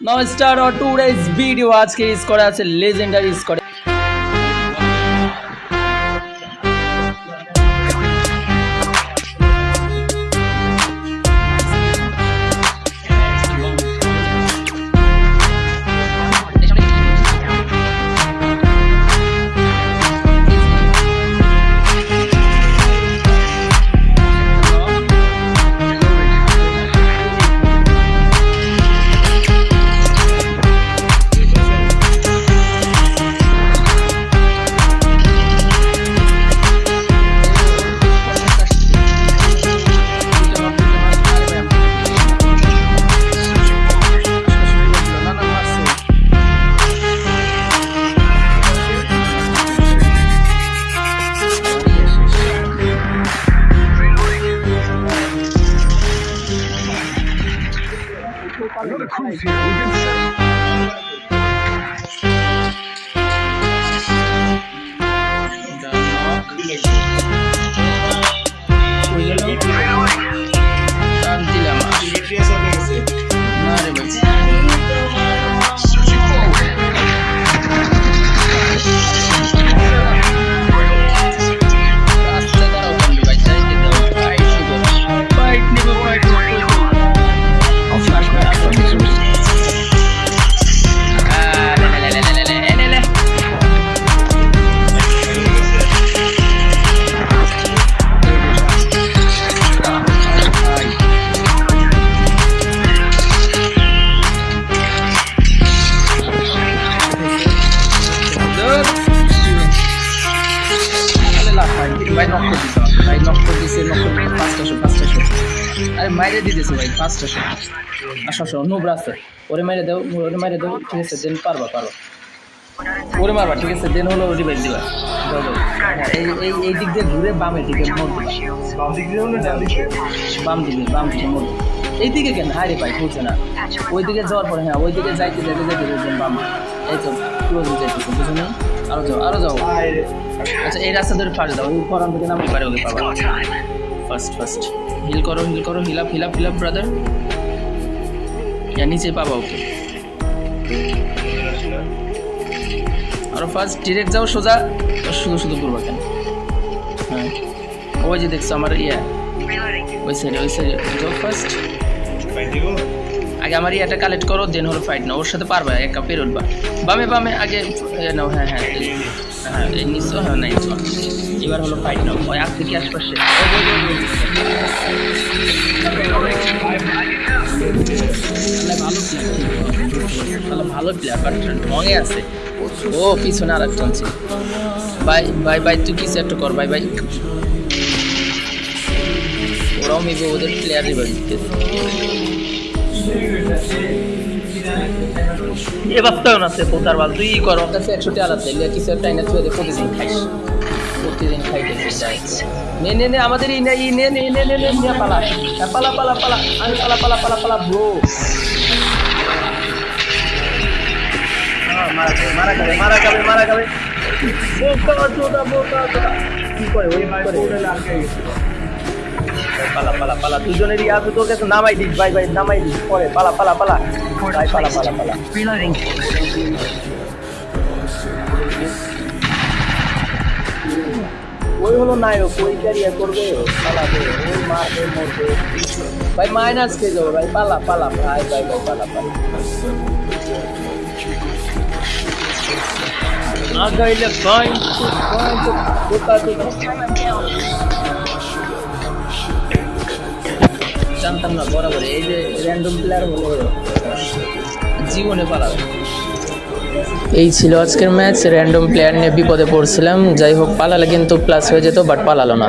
Now star or today's video আজকে score আছে legendary score Another cruise here. We've been set. Denmark. ভাই knock করে দিছে ভাই নক করে দিছে নক করে পাঁচটা শো পাঁচটা শো। আরে মাইরে দিতেছে ভাই পাঁচটা শো। আসো আসো নোবরা আছে ওরে মাইরে দাও ওরে মাইরে দাও ঠিক আছে দেন পারবা পারো ওরে মারবা ঠিক আছে দেন হলো রিভাইভ দিবা। এই এই এই দিক দিয়ে ঘুরে বামে দিকে মোড় বাম দিক দিয়ে? বাম দিকে বাম দিকে মোড় এই দিকে কেন? হারে ভাই বুঝছে না। ওই দিকে যাওয়ার পরে হ্যাঁ ওই দিকে যাইতে যাইতে যাইতে বাম। এই তো ক্লোজ যাইতেছে বুঝো না আরও যাও আরও যাও। আচ্ছা এই রাস্তা ধরে ফার্স্ট দাও ওই ফরান থেকে নামতে পারে ওকে পাবা ফার্স্ট ফার্স্ট হিল করো হিল করো hill up hill up hill up brother yeah নিচে পাবা ওকে। আরও ফার্স্ট ডিরেক্ট যাও সোজা। শুধু শুধু করবা কেন? হ্যাঁ। ওই যে দেখছ আমার ইয়া। ওই সাইডে ওই সাইডে যাও ফার্স্ট আগে আমার ইয়াটা কালেক্ট করো দেন হলো ফাইট না ওর সাথে পারবা, একা পের উঠবা বামে বামে, আগে নাও হ্যাঁ হ্যাঁ হ্যাঁ নিচো হ্যাঁ নাইস এবার হলো ফাইট নাও। ওই আগ থেকে আশপাশে। ভালো প্লেয়ার ভালো প্লেয়ার বাট ঢঙে আছে। ও, পিছনে আর একটা আছে। বাই বাই ভাই তুই কিছু একটা কর, বাই ভাই ওরাও মেবি ওদের প্লেয়ার রিভার দিতেছে এ বাস্তাও না পোতার বাল, তুই কর। কাছে একশো টাকা লিয়া কিছু একটা এনে তুই প্রতিদিন খাইস। প্রতিদিন খাইতেছিস নে নে নে, আমাদের এই নে নে নে নে নে নে পালা। পালা পালা পালা আমি পালা পালা পালা পালা, ব্রো। মারা যাবে মারা যাবে মারা চোদা কি করে, ওই করে পালা পালা পালা। দুজনেরই আছে তোর কাছে নামাই দিস ভাই ভাই নামাই দিস। পরে পালা পালা পালা। ভাই পালা পালা পালা। Reloading. ওই হলো নায়ক ওই ক্যারিয়ার করবে পালাবে ওই মারবে মরবে। ভাই মাইনাস খেয়ে যাব ভাই। পালা পালা ভাই ভাই ভাই পালা পালা। আগাইলে পয়েন্ট পয়েন্ট বোকা জানতাম না বরাবর এই যে র্যান্ডম প্লেয়ার হলো জীবনে পালাবে। এই ছিল আজকের ম্যাচ র্যান্ডম প্লেয়ার নিয়ে বিপদে পড়ছিলাম। যাই হোক, পালালে কিন্তু প্লাস হয়ে যেত বাট পালালো না।